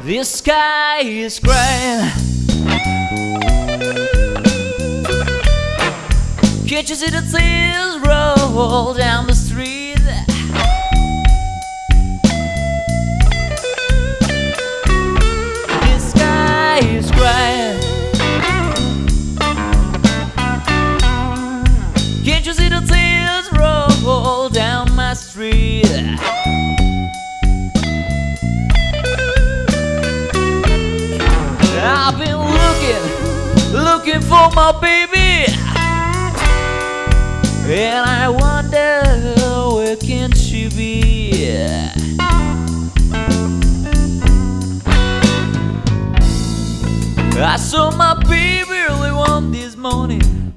The sky is gray. Can't you see the tears roll down the street? For my baby, and I wonder where can she be? I saw my baby early one this morning.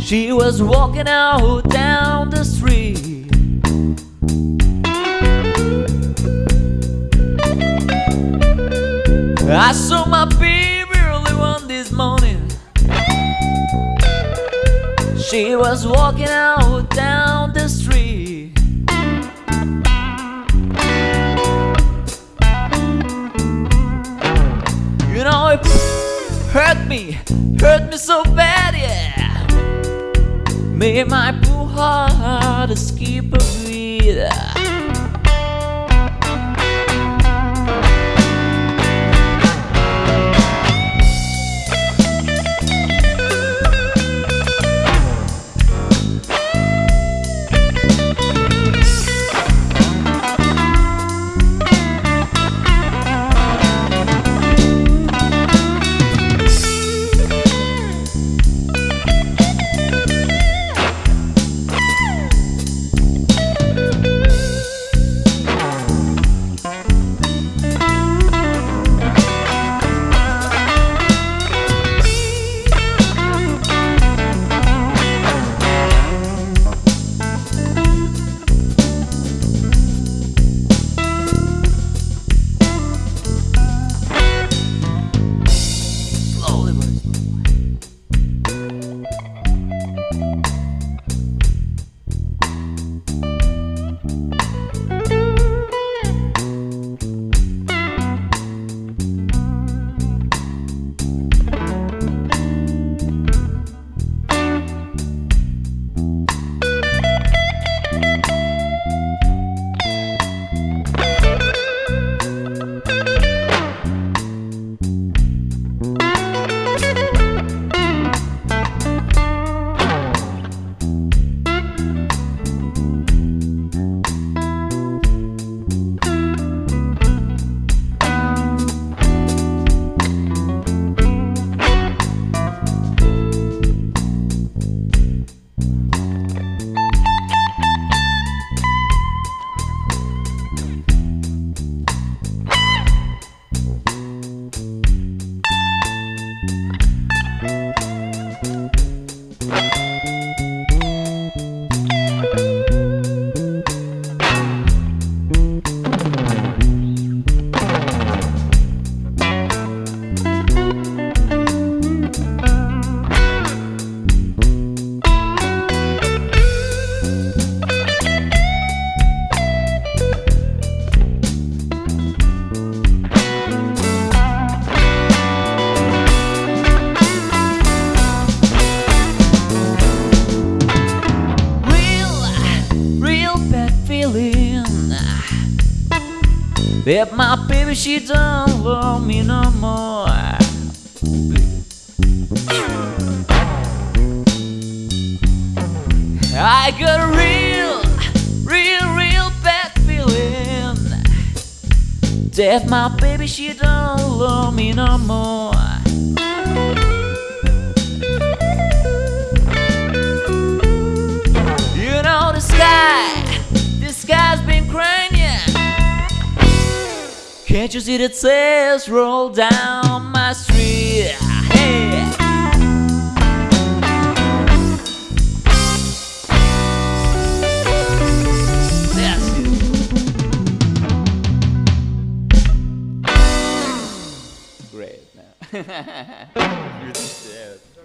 She was walking out down the street. I saw my baby one this morning. She was walking out down the street. You know, it hurt me, hurt me so bad, yeah. Made my poor heart skip a beat. That my baby she don't love me no more. I got a real, real, real bad feeling that my baby she don't love me no more. Can't you see the tears roll down my street? Hey. Great.